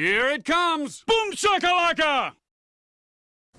Here it comes! Boom shakalaka!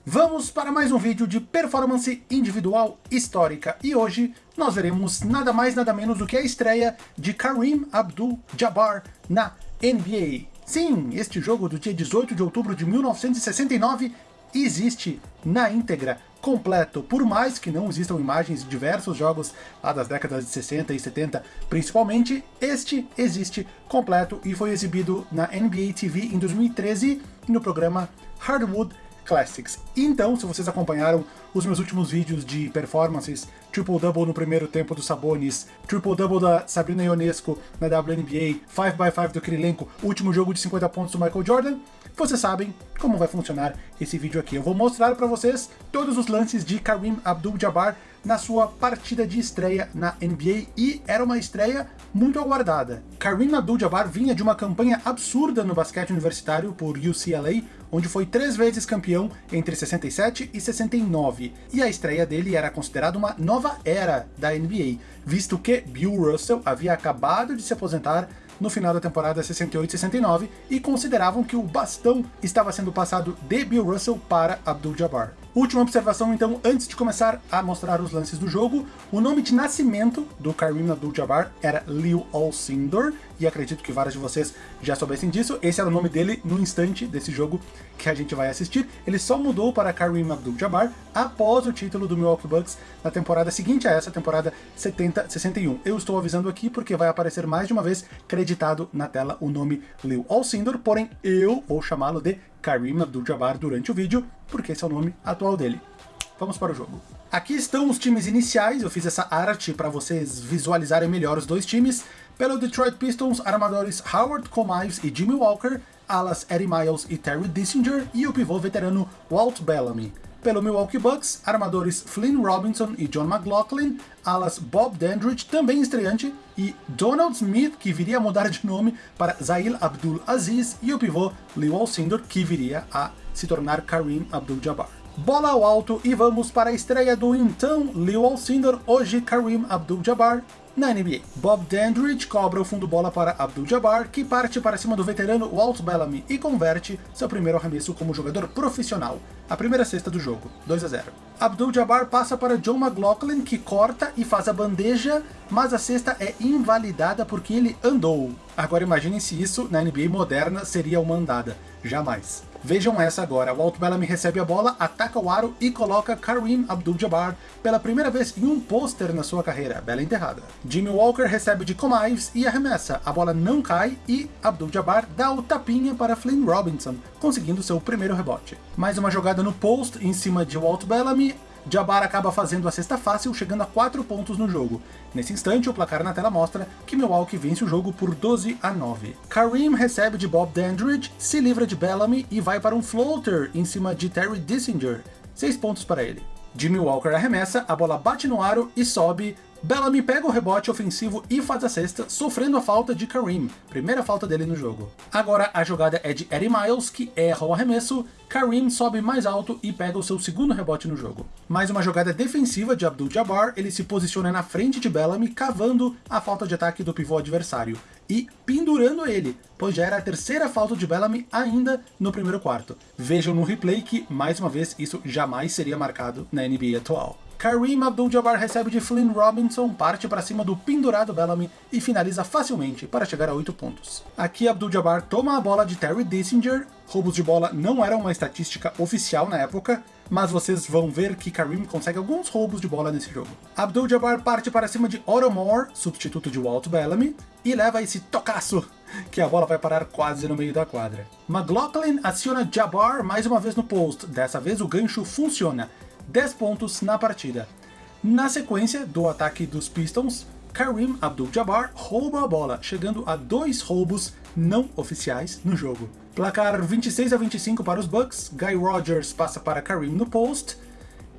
Vamos para mais um vídeo de performance individual histórica e hoje nós veremos nada mais nada menos do que a estreia de Kareem Abdul-Jabbar na NBA. Sim, este jogo do dia 18 de outubro de 1969 existe na íntegra, completo, por mais que não existam imagens de diversos jogos lá das décadas de 60 e 70, principalmente, este existe completo e foi exibido na NBA TV em 2013 no programa Hardwood Classics. Então, se vocês acompanharam os meus últimos vídeos de performances, triple-double no primeiro tempo do Sabonis, triple-double da Sabrina Ionesco na WNBA, 5x5 do Kirilenko, último jogo de 50 pontos do Michael Jordan, vocês sabem como vai funcionar esse vídeo aqui. Eu vou mostrar para vocês todos os lances de Kareem Abdul-Jabbar na sua partida de estreia na NBA e era uma estreia muito aguardada. Kareem Abdul-Jabbar vinha de uma campanha absurda no basquete universitário por UCLA, onde foi três vezes campeão entre 67 e 69, e a estreia dele era considerada uma nova era da NBA, visto que Bill Russell havia acabado de se aposentar no final da temporada 68-69 e consideravam que o bastão estava sendo passado de Bill Russell para Abdul-Jabbar. Última observação então, antes de começar a mostrar os lances do jogo, o nome de nascimento do Kareem Abdul-Jabbar era Leo Alcindor, e acredito que vários de vocês já soubessem disso, esse era o nome dele no instante desse jogo que a gente vai assistir. Ele só mudou para Kareem Abdul-Jabbar após o título do Milwaukee Bucks na temporada seguinte a essa, temporada 70-61. Eu estou avisando aqui porque vai aparecer mais de uma vez creditado na tela o nome Leo Alcindor, porém eu vou chamá-lo de Kareem Abdul-Jabbar durante o vídeo, porque esse é o nome atual dele. Vamos para o jogo. Aqui estão os times iniciais, eu fiz essa arte para vocês visualizarem melhor os dois times. Pelo Detroit Pistons, armadores Howard Comives e Jimmy Walker, alas Eddie Miles e Terry Dissinger, e o pivô veterano Walt Bellamy. Pelo Milwaukee Bucks, armadores Flynn Robinson e John McLaughlin, alas Bob Dandridge, também estreante, e Donald Smith, que viria a mudar de nome para Zail Abdul Aziz, e o pivô Leo Alcindor, que viria a se tornar Kareem Abdul-Jabbar. Bola ao alto e vamos para a estreia do então Leo Alcindor, hoje Kareem Abdul-Jabbar, na NBA. Bob Dandridge cobra o fundo bola para Abdul-Jabbar, que parte para cima do veterano Walt Bellamy e converte seu primeiro arremesso como jogador profissional, a primeira cesta do jogo, 2 a 0. Abdul-Jabbar passa para John McLaughlin, que corta e faz a bandeja, mas a cesta é invalidada porque ele andou. Agora imaginem se isso na NBA moderna seria uma andada. Jamais. Vejam essa agora, Walt Bellamy recebe a bola, ataca o aro e coloca Kareem Abdul-Jabbar pela primeira vez em um pôster na sua carreira, bela enterrada. Jimmy Walker recebe de Comives e arremessa, a bola não cai e Abdul-Jabbar dá o tapinha para Flynn Robinson, conseguindo seu primeiro rebote. Mais uma jogada no post em cima de Walt Bellamy, Jabbar acaba fazendo a cesta fácil, chegando a 4 pontos no jogo. Nesse instante, o placar na tela mostra que Milwaukee vence o jogo por 12 a 9. Kareem recebe de Bob Dandridge, se livra de Bellamy e vai para um floater em cima de Terry Dissinger. 6 pontos para ele. Jimmy Walker arremessa, a bola bate no aro e sobe Bellamy pega o rebote ofensivo e faz a cesta, sofrendo a falta de Kareem, primeira falta dele no jogo. Agora a jogada é de Eddie Miles, que erra o arremesso, Kareem sobe mais alto e pega o seu segundo rebote no jogo. Mais uma jogada defensiva de Abdul-Jabbar, ele se posiciona na frente de Bellamy, cavando a falta de ataque do pivô adversário e pendurando ele, pois já era a terceira falta de Bellamy ainda no primeiro quarto. Vejam no replay que, mais uma vez, isso jamais seria marcado na NBA atual. Kareem Abdul-Jabbar recebe de Flynn Robinson, parte para cima do pendurado Bellamy e finaliza facilmente para chegar a 8 pontos. Aqui Abdul-Jabbar toma a bola de Terry Dissinger, roubos de bola não eram uma estatística oficial na época, mas vocês vão ver que Kareem consegue alguns roubos de bola nesse jogo. Abdul-Jabbar parte para cima de Otto Moore, substituto de Walt Bellamy, e leva esse tocaço que a bola vai parar quase no meio da quadra. McLaughlin aciona Jabbar mais uma vez no post, dessa vez o gancho funciona, 10 pontos na partida. Na sequência do ataque dos Pistons, Kareem Abdul-Jabbar rouba a bola, chegando a dois roubos não oficiais no jogo. Placar 26 a 25 para os Bucks, Guy Rogers passa para Kareem no post,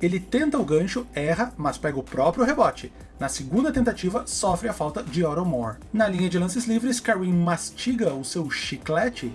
ele tenta o gancho, erra, mas pega o próprio rebote. Na segunda tentativa, sofre a falta de Otto Moore. Na linha de lances livres, Kareem mastiga o seu chiclete,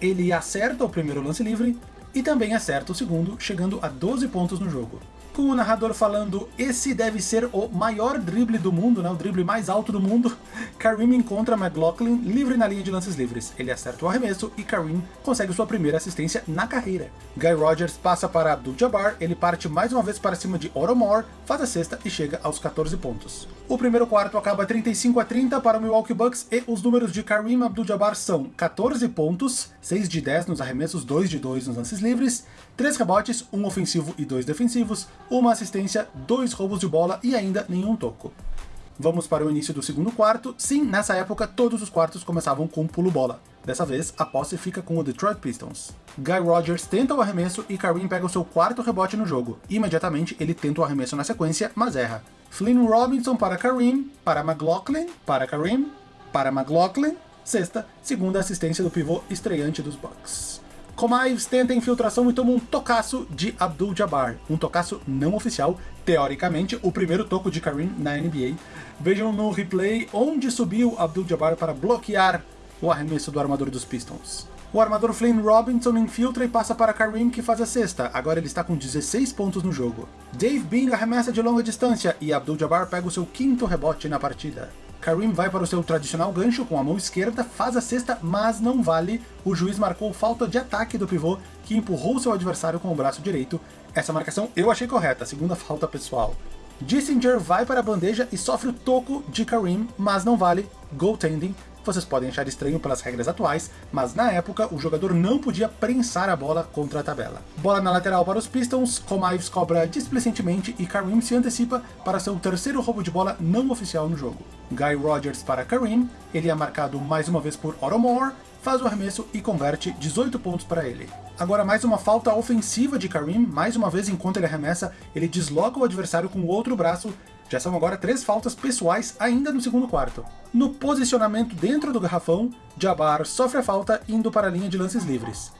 ele acerta o primeiro lance livre, e também acerta o segundo, chegando a 12 pontos no jogo. Com o narrador falando esse deve ser o maior drible do mundo, né, o drible mais alto do mundo, Kareem encontra McLaughlin livre na linha de lances livres. Ele acerta o arremesso e Kareem consegue sua primeira assistência na carreira. Guy Rogers passa para Abdul-Jabbar, ele parte mais uma vez para cima de Oromore, faz a cesta e chega aos 14 pontos. O primeiro quarto acaba 35 a 30 para o Milwaukee Bucks e os números de Kareem Abdul-Jabbar são 14 pontos, 6 de 10 nos arremessos, 2 de 2 nos lances livres, 3 rebotes, 1 ofensivo e 2 defensivos, uma assistência, 2 roubos de bola e ainda nenhum toco. Vamos para o início do segundo quarto. Sim, nessa época todos os quartos começavam com pulo-bola. Dessa vez, a posse fica com o Detroit Pistons. Guy Rogers tenta o arremesso e Kareem pega o seu quarto rebote no jogo. Imediatamente, ele tenta o arremesso na sequência, mas erra. Flynn Robinson para Kareem, para McLaughlin, para Kareem, para McLaughlin, sexta, segunda assistência do pivô estreante dos Bucks. Comives tenta a infiltração e toma um tocaço de Abdul-Jabbar, um tocaço não oficial, teoricamente o primeiro toco de Kareem na NBA. Vejam no replay onde subiu Abdul-Jabbar para bloquear o arremesso do armador dos Pistons. O armador Flynn Robinson infiltra e passa para Kareem que faz a sexta, agora ele está com 16 pontos no jogo. Dave Bing arremessa de longa distância e Abdul-Jabbar pega o seu quinto rebote na partida. Kareem vai para o seu tradicional gancho com a mão esquerda, faz a cesta, mas não vale. O juiz marcou falta de ataque do pivô, que empurrou seu adversário com o braço direito. Essa marcação eu achei correta, segunda falta pessoal. Dissinger vai para a bandeja e sofre o toco de Kareem, mas não vale. Goaltending. Vocês podem achar estranho pelas regras atuais, mas na época o jogador não podia prensar a bola contra a tabela. Bola na lateral para os Pistons, Comives cobra displicentemente e Kareem se antecipa para seu terceiro roubo de bola não oficial no jogo. Guy Rogers para Kareem, ele é marcado mais uma vez por Otto faz o arremesso e converte 18 pontos para ele. Agora mais uma falta ofensiva de Kareem, mais uma vez enquanto ele arremessa, ele desloca o adversário com o outro braço, já são agora três faltas pessoais ainda no segundo quarto. No posicionamento dentro do garrafão, Jabbar sofre a falta indo para a linha de lances livres.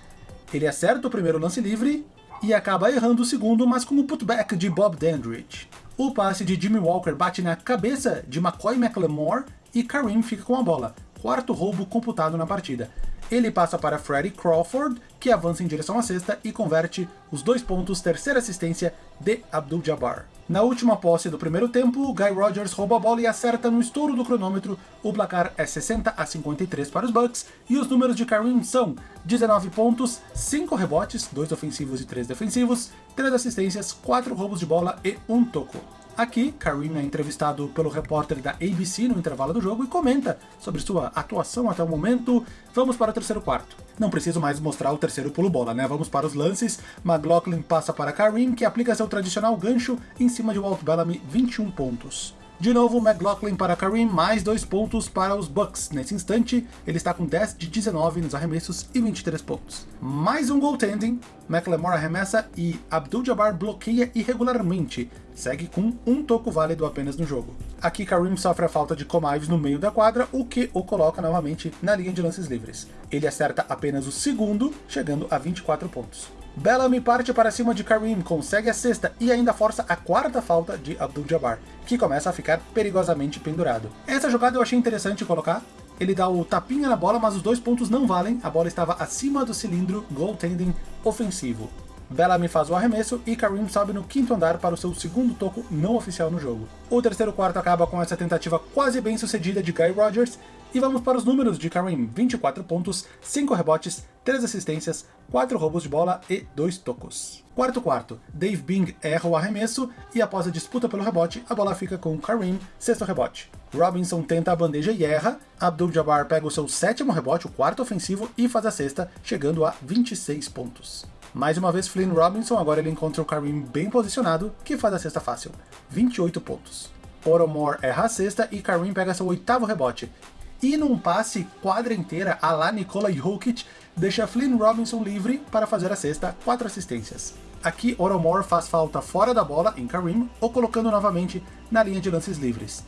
Ele acerta o primeiro lance livre e acaba errando o segundo, mas com o putback de Bob Dandridge. O passe de Jimmy Walker bate na cabeça de McCoy McLemore e Kareem fica com a bola, quarto roubo computado na partida. Ele passa para Freddie Crawford, que avança em direção à cesta e converte os dois pontos, terceira assistência de Abdul-Jabbar. Na última posse do primeiro tempo, Guy Rogers rouba a bola e acerta no estouro do cronômetro. O placar é 60 a 53 para os Bucks e os números de Kareem são 19 pontos, 5 rebotes, 2 ofensivos e 3 defensivos, 3 assistências, 4 roubos de bola e 1 toco. Aqui, Kareem é entrevistado pelo repórter da ABC no intervalo do jogo e comenta sobre sua atuação até o momento. Vamos para o terceiro quarto. Não preciso mais mostrar o terceiro pulo-bola, né? Vamos para os lances. McLaughlin passa para Kareem, que aplica seu tradicional gancho em cima de Walt Bellamy, 21 pontos. De novo, McLaughlin para Kareem, mais dois pontos para os Bucks. Nesse instante, ele está com 10 de 19 nos arremessos e 23 pontos. Mais um goaltending, McLemore arremessa e Abdul-Jabbar bloqueia irregularmente. Segue com um toco válido apenas no jogo. Aqui Kareem sofre a falta de Comives no meio da quadra, o que o coloca novamente na linha de lances livres. Ele acerta apenas o segundo, chegando a 24 pontos. Bellamy parte para cima de Kareem, consegue a sexta e ainda força a quarta falta de Abdul-Jabbar, que começa a ficar perigosamente pendurado. Essa jogada eu achei interessante colocar, ele dá o tapinha na bola, mas os dois pontos não valem, a bola estava acima do cilindro, goaltending ofensivo. Bellamy faz o arremesso e Kareem sobe no quinto andar para o seu segundo toco não oficial no jogo. O terceiro quarto acaba com essa tentativa quase bem sucedida de Guy Rogers, e vamos para os números de Kareem, 24 pontos, 5 rebotes, 3 assistências, 4 roubos de bola e 2 tocos. Quarto quarto, Dave Bing erra o arremesso e após a disputa pelo rebote, a bola fica com Kareem, sexto rebote. Robinson tenta a bandeja e erra, Abdul-Jabbar pega o seu sétimo rebote, o quarto ofensivo, e faz a sexta, chegando a 26 pontos. Mais uma vez Flynn Robinson, agora ele encontra o Kareem bem posicionado, que faz a cesta fácil, 28 pontos. Oromore erra a cesta e Kareem pega seu oitavo rebote, e num passe quadra inteira a lá Nikola Jokic, deixa Flynn Robinson livre para fazer a sexta, quatro assistências. Aqui Oromore faz falta fora da bola em Kareem, ou colocando novamente na linha de lances livres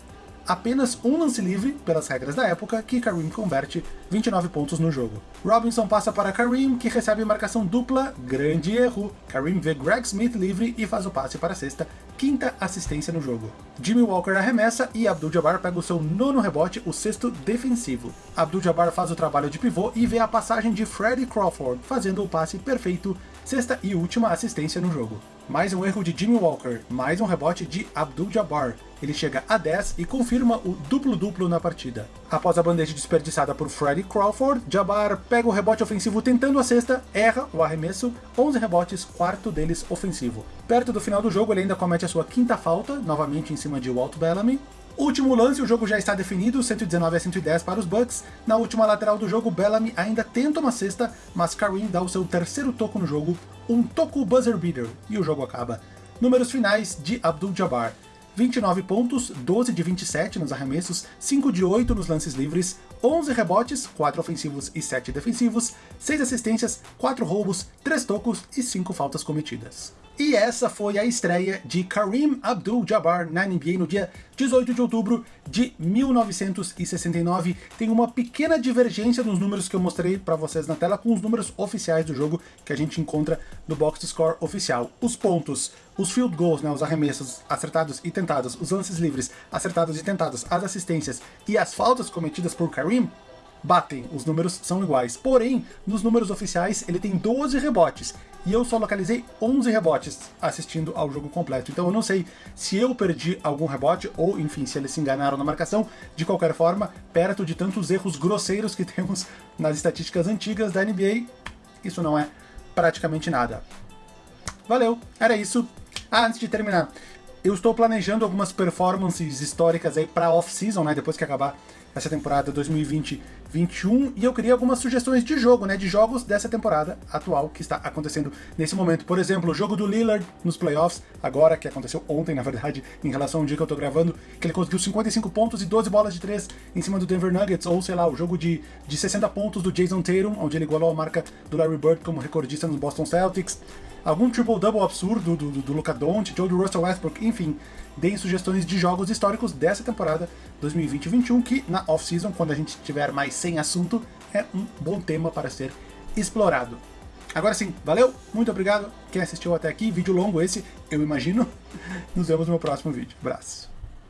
apenas um lance livre, pelas regras da época, que Kareem converte 29 pontos no jogo. Robinson passa para Kareem, que recebe marcação dupla, grande erro. Kareem vê Greg Smith livre e faz o passe para a sexta, quinta assistência no jogo. Jimmy Walker arremessa e Abdul-Jabbar pega o seu nono rebote, o sexto defensivo. Abdul-Jabbar faz o trabalho de pivô e vê a passagem de Freddie Crawford, fazendo o passe perfeito, sexta e última assistência no jogo. mais um erro de Jimmy Walker, mais um rebote de Abdul-Jabbar. Ele chega a 10 e confirma o duplo-duplo na partida. Após a bandeja desperdiçada por Freddie Crawford, Jabbar pega o rebote ofensivo tentando a cesta, erra o arremesso, 11 rebotes, quarto deles ofensivo. Perto do final do jogo ele ainda comete a sua quinta falta, novamente em cima de Walt Bellamy, Último lance, o jogo já está definido, 119 a 110 para os Bucks. Na última lateral do jogo, Bellamy ainda tenta uma cesta, mas Kareem dá o seu terceiro toco no jogo, um toco buzzer beater, e o jogo acaba. Números finais de Abdul-Jabbar. 29 pontos, 12 de 27 nos arremessos, 5 de 8 nos lances livres, 11 rebotes, 4 ofensivos e 7 defensivos, 6 assistências, 4 roubos, 3 tocos e 5 faltas cometidas. E essa foi a estreia de Kareem Abdul-Jabbar na NBA no dia 18 de outubro de 1969. Tem uma pequena divergência nos números que eu mostrei para vocês na tela com os números oficiais do jogo que a gente encontra no box score oficial. Os pontos, os field goals, né, os arremessos acertados e tentados, os lances livres acertados e tentados, as assistências e as faltas cometidas por Kareem batem, os números são iguais. Porém, nos números oficiais ele tem 12 rebotes, e eu só localizei 11 rebotes assistindo ao jogo completo. Então eu não sei se eu perdi algum rebote, ou enfim, se eles se enganaram na marcação. De qualquer forma, perto de tantos erros grosseiros que temos nas estatísticas antigas da NBA, isso não é praticamente nada. Valeu, era isso. Ah, antes de terminar, eu estou planejando algumas performances históricas aí para off-season, né, depois que acabar essa temporada 2020-21, e eu queria algumas sugestões de jogo, né, de jogos dessa temporada atual que está acontecendo nesse momento. Por exemplo, o jogo do Lillard nos playoffs, agora, que aconteceu ontem, na verdade, em relação ao dia que eu tô gravando, que ele conseguiu 55 pontos e 12 bolas de 3 em cima do Denver Nuggets, ou sei lá, o jogo de, de 60 pontos do Jason Tatum, onde ele igualou a marca do Larry Bird como recordista nos Boston Celtics, algum triple-double absurdo do, do, do Luka Doncic ou do Russell Westbrook, enfim, deem sugestões de jogos históricos dessa temporada 2020-21, que na off-season, quando a gente tiver mais sem assunto, é um bom tema para ser explorado. Agora sim, valeu, muito obrigado quem assistiu até aqui, vídeo longo esse, eu imagino. Nos vemos no meu próximo vídeo. Abraço.